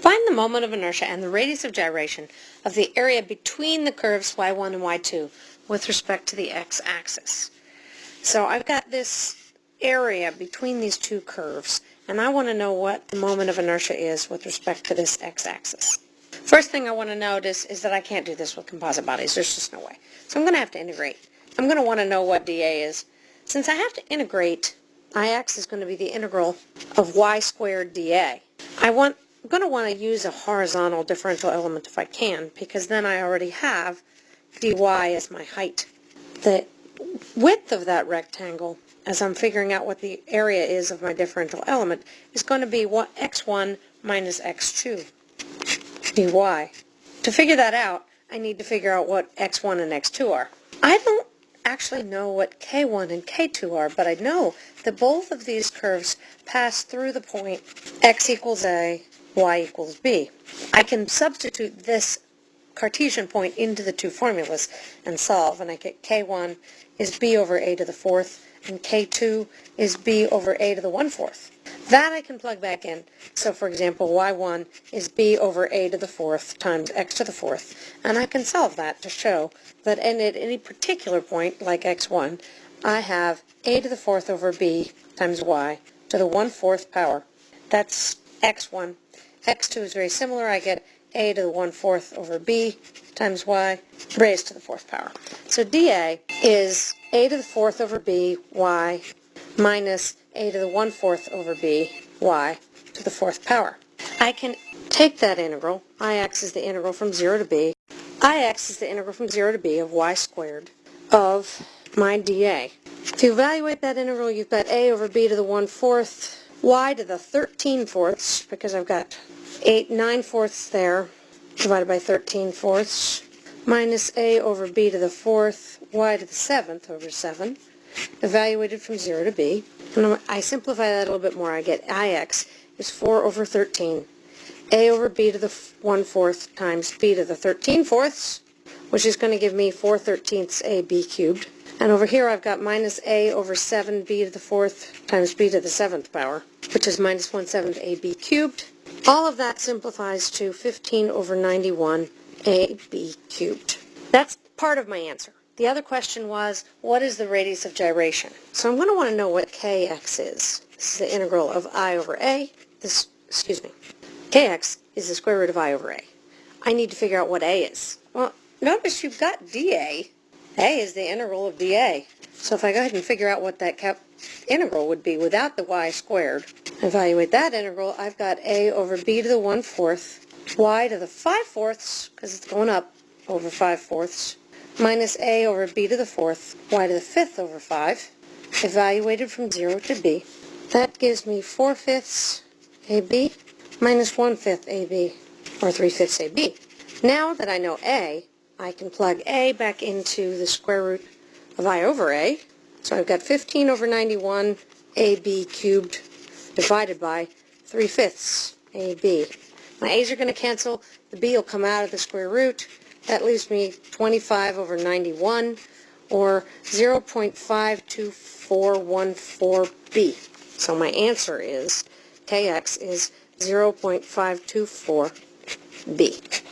Find the moment of inertia and the radius of gyration of the area between the curves y1 and y2 with respect to the x-axis. So I've got this area between these two curves, and I want to know what the moment of inertia is with respect to this x-axis. First thing I want to notice is that I can't do this with composite bodies. There's just no way. So I'm going to have to integrate. I'm going to want to know what dA is. Since I have to integrate, Ix is going to be the integral of y squared dA. I want, I'm going to want to use a horizontal differential element if I can, because then I already have dy as my height. The width of that rectangle, as I'm figuring out what the area is of my differential element, is going to be what x1 minus x2 dy. To figure that out, I need to figure out what x1 and x2 are. I don't actually know what k1 and k2 are, but I know that both of these curves pass through the point x equals a, y equals b. I can substitute this Cartesian point into the two formulas and solve, and I get k1 is b over a to the fourth, and k2 is b over a to the one-fourth. That I can plug back in. So for example, y1 is b over a to the fourth times x to the fourth. And I can solve that to show that at any particular point, like x1, I have a to the fourth over b times y to the one-fourth power. That's x1. X2 is very similar. I get a to the one-fourth over b times y raised to the fourth power. So dA is a to the fourth over b y minus a to the one-fourth over b y to the fourth power. I can take that integral, ix is the integral from 0 to b, ix is the integral from 0 to b of y squared of my dA. To evaluate that integral, you've got a over b to the one-fourth, y to the 13 fourths, because I've got 8 9 fourths there, divided by 13 fourths, minus a over b to the fourth, y to the seventh over 7, evaluated from 0 to b. And I simplify that a little bit more. I get ix is 4 over 13. a over b to the 1 fourth times b to the 13 fourths, which is going to give me 4 thirteenths ab cubed. And over here I've got minus a over 7b to the fourth times b to the seventh power, which is minus 1 seventh ab cubed. All of that simplifies to 15 over 91 ab cubed. That's part of my answer. The other question was, what is the radius of gyration? So I'm going to want to know what kx is. This is the integral of i over a. This, excuse me, kx is the square root of i over a. I need to figure out what a is. Well, notice you've got dA. a is the integral of dA. So if I go ahead and figure out what that integral would be without the y squared, evaluate that integral, I've got a over b to the 1 fourth, y to the 5 fourths, because it's going up over 5 fourths, minus a over b to the fourth, y to the fifth over 5, evaluated from 0 to b. That gives me 4 fifths ab minus 1 fifth ab, or 3 fifths ab. Now that I know a, I can plug a back into the square root of i over a. So I've got 15 over 91 ab cubed divided by 3 fifths ab. My a's are going to cancel. The b will come out of the square root. That leaves me 25 over 91, or 0.52414b. So my answer is, kx is 0.524b.